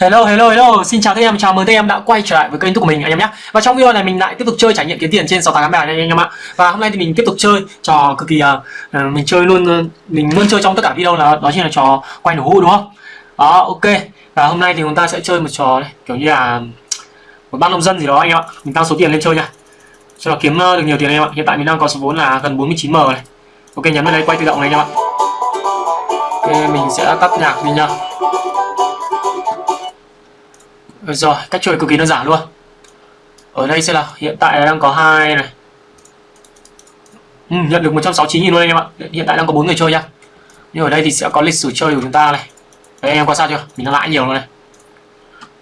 Hello hello hello, xin chào tất em, chào mừng tất em đã quay trở lại với kênh YouTube của mình anh em nhé. Và trong video này mình lại tiếp tục chơi trải nghiệm kiếm tiền trên 68 bài này anh em ạ. Và hôm nay thì mình tiếp tục chơi trò cực kỳ uh, mình chơi luôn uh, mình luôn chơi trong tất cả video là đó chính là trò quay nổ hũ đúng không? Đó, ok. Và hôm nay thì chúng ta sẽ chơi một trò này, kiểu như là một bác nông dân gì đó anh em ạ. Mình tăng số tiền lên chơi nha. Cho nó kiếm được nhiều tiền anh em ạ. Hiện tại mình đang có số vốn là gần 49m này. Ok, nhấn vào đây quay tự động này anh em ạ. Ok, mình sẽ tắt nhạc đi nha. Rồi, cách chơi cực kỳ đơn giản luôn. Ở đây sẽ là hiện tại đang có hai này. Ừ, nhận được 169 000 luôn anh em ạ. Hiện tại đang có bốn người chơi nhá. Nhưng ở đây thì sẽ có lịch sử chơi của chúng ta này. Đấy anh em qua sao chưa? Mình đang lãi nhiều rồi này.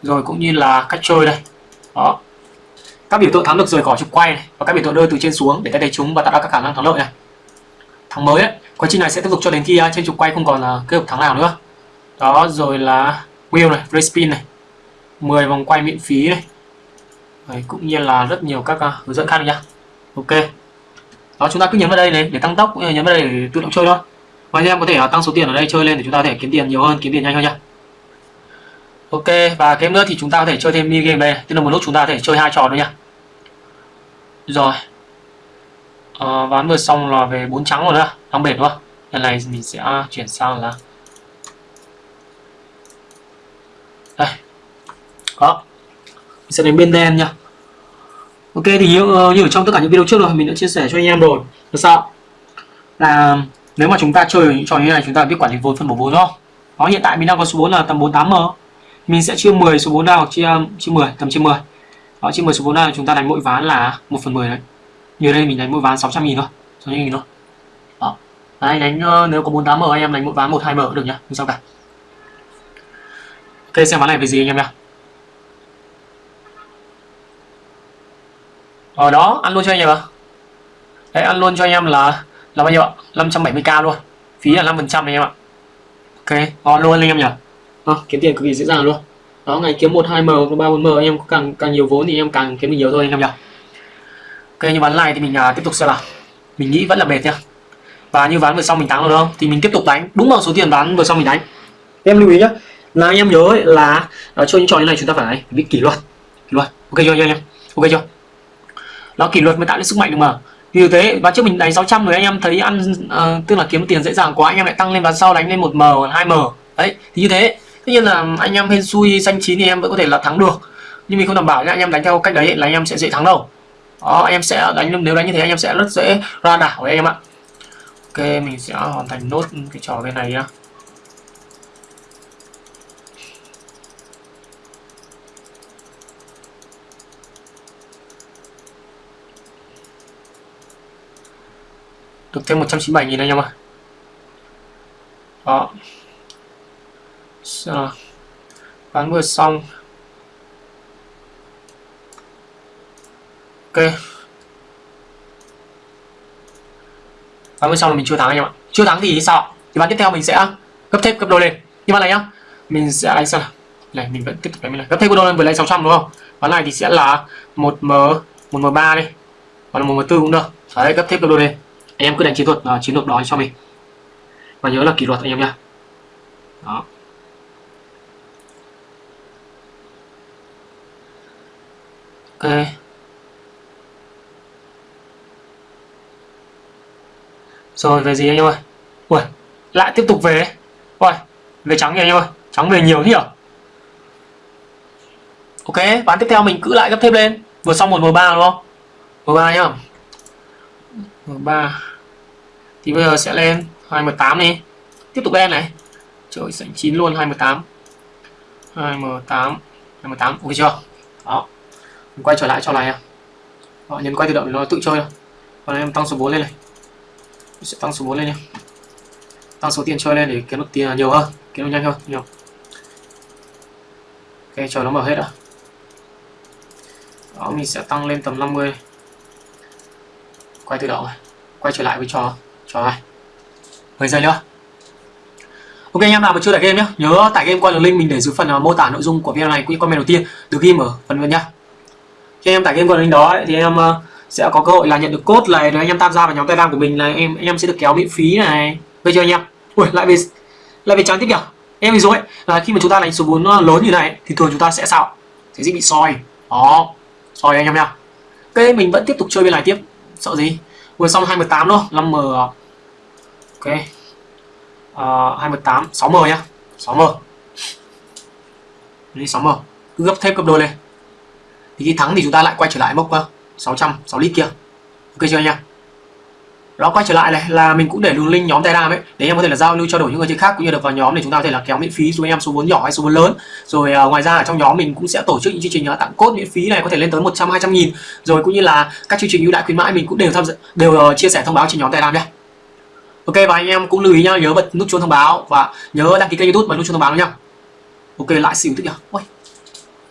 Rồi cũng như là cách chơi đây. Đó. Các biểu tượng thắng được rời khỏi trục quay này và các biểu tượng rơi từ trên xuống để thay thế chúng và tạo ra các khả năng thắng lợi này. Thắng mới ấy, Quá trình này sẽ tiếp tục cho đến khi à, trên trục quay không còn là kết hợp thắng nào nữa. Đó rồi là wheel này, race spin này 10 vòng quay miễn phí này Đấy, cũng như là rất nhiều các uh, hướng dẫn khác nhá. Ok. Đó chúng ta cứ nhấn vào đây này để tăng tốc cũng như nhấn vào đây để tự động chơi thôi. Và anh em có thể uh, tăng số tiền ở đây chơi lên để chúng ta có thể kiếm tiền nhiều hơn kiếm tiền nhanh hơn nhá. Ok và game nữa thì chúng ta có thể chơi thêm mini game đây. Tức là một lúc chúng ta có thể chơi hai trò nữa nhá. Rồi. Ờ, à, ván vừa xong là về bốn trắng rồi nữa thắng bệt đúng không? Lần này mình sẽ à, chuyển sang là đây đó. Mình sẽ đến bên đen nha. Ok thì như, ờ, như ở trong tất cả những video trước rồi mình đã chia sẻ cho anh em rồi. Là sao? Là nếu mà chúng ta chơi những trò như này chúng ta biết quản lý vốn phân bổ vốn không? Đó hiện tại mình đang có số vốn là tầm 48 m. Mình sẽ chia 10 số vốn ra hoặc chia ờ, chia 10 tầm chia 10 đó chia 10 số vốn ra chúng ta đánh mỗi ván là 1 phần 10 đấy. Như đây mình đánh mỗi ván 600 nghìn thôi 600 nghìn thôi. Đó. Đấy, đánh ờ, nếu có 48 m anh em đánh mỗi ván 1 2 m được nhá không sao cả. Ok xem ván này về gì anh em nhá. Ở đó ăn luôn cho anh em ạ. Đấy ăn luôn cho anh em là là bao nhiêu ạ? 570k luôn. Phí là 5 phần trăm anh em ạ. Ok ngon luôn anh em nhỉ? À, kiếm tiền cực kỳ dễ dàng luôn. Đó ngày kiếm một hai m ba bốn m anh em càng càng nhiều vốn thì em càng kiếm được nhiều thôi anh em nhỉ? Ok như ván này thì mình uh, tiếp tục xem nào. Mình nghĩ vẫn là mệt nhá. Và như ván vừa xong mình thắng rồi không? Thì mình tiếp tục đánh. Đúng bằng số tiền ván vừa xong mình đánh. Em lưu ý nhá là anh em nhớ ấy, là uh, chơi những trò như này chúng ta phải biết kỷ luật. Kỷ luật. Ok chưa anh em ok chưa nó kỷ luật mới tạo nên sức mạnh được mà. Như thế ván trước mình đánh 600 rồi anh em thấy ăn uh, tức là kiếm tiền dễ dàng quá anh em lại tăng lên ván sau đánh lên 1m 2m đấy thì như thế. Tất nhiên là anh em hên xui xanh chín thì em vẫn có thể là thắng được. Nhưng mình không đảm bảo nhá anh em đánh theo cách đấy là anh em sẽ dễ thắng đâu. Đó anh em sẽ đánh nếu đánh như thế anh em sẽ rất dễ ra đảo đấy anh em ạ. Ok mình sẽ hoàn thành nốt cái trò bên này nhá. Được thêm 197 nghìn anh em ạ. Đó. À, bán vừa xong. Ok. Bán vừa xong là mình chưa thắng anh em ạ. Chưa thắng thì sao? Thì bán tiếp theo mình sẽ gấp thêm gấp đôi lên. Nhưng mà này nhá. Mình sẽ đánh sao này mình vẫn tiếp tục đánh này. Gấp thêm gấp đôi lên vừa lấy 600 đúng không? Bán này thì sẽ là một m một m ba đi hoặc là một m tư cũng được. Đấy gấp thêm gấp đôi lên anh em cứ đánh chiến thuật uh, chiến lược đó cho mình. Và nhớ là kỷ luật anh em nhá. Đó. Ok. Rồi về gì anh em ơi? Ui lại tiếp tục về. Ui về trắng nhỉ anh em ơi? Trắng về nhiều thế nhỉ? Ok ván tiếp theo mình cứ lại gấp thêm lên. Vừa xong một m ba đúng không? M ba nhá. M3 thì bây giờ sẽ lên 2M8 đi. Tiếp tục lên này. Trời sảnh 9 luôn 2M8 2M8 2M8 ok chưa? Đó. Mình quay trở lại cho này đó, nhấn quay tự động nó tự chơi còn em tăng số 4 lên này. Mình sẽ tăng số 4 lên nha tăng số tiền chơi lên để kiếm được tiền nhiều hơn kiếm được nhanh hơn nhiều. Ok chờ nó mở hết đã. Đó mình sẽ tăng lên tầm 50 quay tự động à? quay trở lại với trò trò này 10 giây nữa Ok anh em nào mà chưa tải game nhé nhớ tải game qua đường link mình để dưới phần uh, mô tả nội dung của video này cũng như comment đầu tiên được ghi ở phần bên nhá. Khi anh em tải game qua đường link đó ấy, thì em uh, sẽ có cơ hội là nhận được code này rồi anh em tham gia vào nhóm telegram của mình là em anh em sẽ được kéo miễn phí này. Bây giờ anh em ui lại về lại về trắng tiếp nhỉ? Em ví dụ ấy. Là khi mà chúng ta đánh số vốn lớn như này thì thường chúng ta sẽ sao sẽ dễ bị soi. Đó soi anh em nha ok mình vẫn tiếp tục chơi bên này tiếp sợ gì? Vừa xong 218 luôn 5m ok. Uh, 28 6m nhá. 6m đi 6m cứ gấp thép gấp đôi lên. Thì khi thắng thì chúng ta lại quay trở lại mốc ờ, 600 6 lít kia. Ok chưa nha đó quay trở lại này là mình cũng để đường link nhóm Telegram ấy để em có thể là giao lưu trao đổi những người chơi khác cũng như được vào nhóm để chúng ta có thể là kéo miễn phí dù em số vốn nhỏ hay số vốn lớn. Rồi uh, ngoài ra ở trong nhóm mình cũng sẽ tổ chức những chương trình uh, tặng cốt miễn phí này có thể lên tới 100 200 nghìn. Rồi cũng như là các chương trình ưu đãi khuyến mãi mình cũng đều tham dự đều uh, chia sẻ thông báo trên nhóm Telegram nhé Ok và anh em cũng lưu ý nhá nhớ bật nút chuông thông báo và nhớ đăng ký kênh YouTube bật nút chuông thông báo nhá ok lại xỉu tức nhỉ? Ui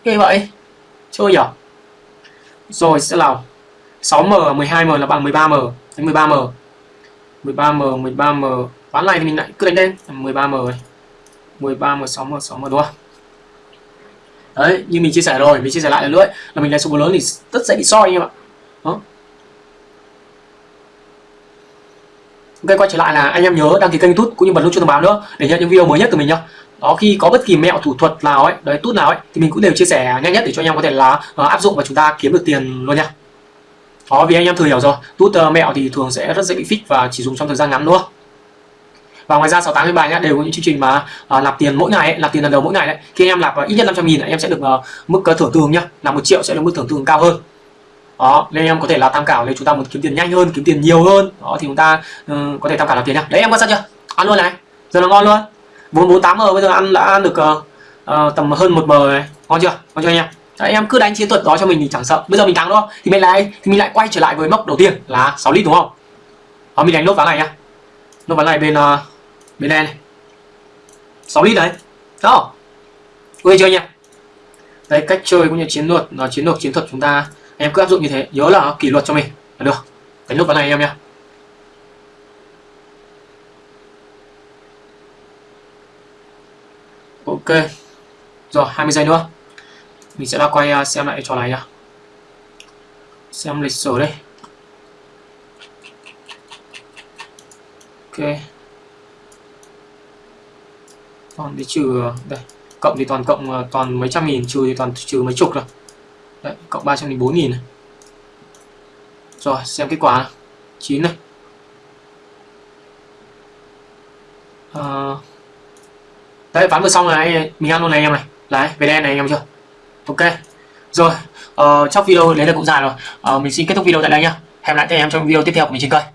ghê vậy. Chơi nhở rồi sẽ là 6m 12m là bằng 13m đánh 13m 13m 13m ván này thì mình lại cứ đánh đen 13m rồi. 13m 6m 6m đúng không? Đấy như mình chia sẻ rồi mình chia sẻ lại lần nữa ấy, là mình đánh số lớn thì rất dễ bị soi anh em ạ. Đó. ok quay trở lại là anh em nhớ đăng ký kênh youtube cũng như bật nút chuông thông báo nữa để nhận những video mới nhất từ mình nhá. Đó khi có bất kỳ mẹo thủ thuật nào ấy đấy tút nào ấy thì mình cũng đều chia sẻ nhanh nhất để cho anh em có thể là uh, áp dụng và chúng ta kiếm được tiền luôn nha đó vì anh em thừa hiểu rồi. Tút uh, mẹo thì thường sẽ rất dễ bị fix và chỉ dùng trong thời gian ngắn luôn và ngoài ra 68 bài nhá đều có những chương trình mà uh, nạp tiền mỗi ngày ấy, nạp tiền lần đầu mỗi ngày đấy. Khi anh em nạp uh, ít nhất 500 nghìn em sẽ được uh, mức uh, thưởng tương nhá. Là một triệu sẽ được mức thưởng tương cao hơn. Đó nên em có thể là tham khảo nếu chúng ta muốn kiếm tiền nhanh hơn kiếm tiền nhiều hơn. Đó thì chúng ta uh, có thể tham khảo làm tiền nhá. Đấy em quan sát chưa? Ăn luôn này. Giờ là ngon luôn. 448M bây giờ ăn đã ăn được uh, uh, tầm hơn một m này. Ngon chưa? Ngon chưa anh em? Đấy, em cứ đánh chiến thuật đó cho mình thì chẳng sợ. Bây giờ mình thắng đâu thì mình lại thì mình lại quay trở lại với mốc đầu tiên là 6 lít đúng không? Đó mình đánh nốt ván này nhá. Nốt ván này bên uh, bên này này. 6 lít đấy. Đó. Ok chưa nhỉ? đây cách chơi cũng như chiến thuật là chiến lược chiến thuật chúng ta em cứ áp dụng như thế. Nhớ là kỷ luật cho mình là được. Đánh nốt ván này em nhá. Ok. Rồi 20 giây nữa mình sẽ đã quay à, xem lại trò này nhá. Xem lịch sử đây. Ok. Còn đi trừ à, đây. Cộng thì toàn cộng à, toàn mấy trăm nghìn trừ thì toàn trừ mấy chục rồi. Đấy cộng ba trăm bốn nghìn rồi xem kết quả 9 này. À, đấy ván vừa xong này. Mình ăn luôn này anh em này. Đấy về đen này anh em chưa? Ok. Rồi ờ, uh, trong video đấy là cũng dài rồi. Uh, mình xin kết thúc video tại đây nhá. Hẹn lại các em trong video tiếp theo của mình trên kênh.